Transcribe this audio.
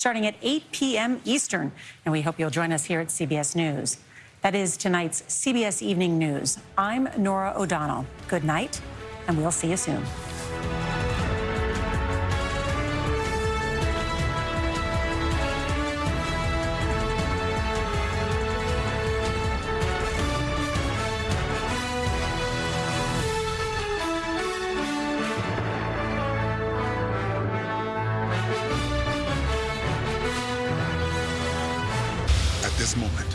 starting at 8 p.m. Eastern. And we hope you'll join us here at CBS News. That is tonight's CBS Evening News. I'm Norah O'Donnell. Good night, and we'll see you soon. this moment.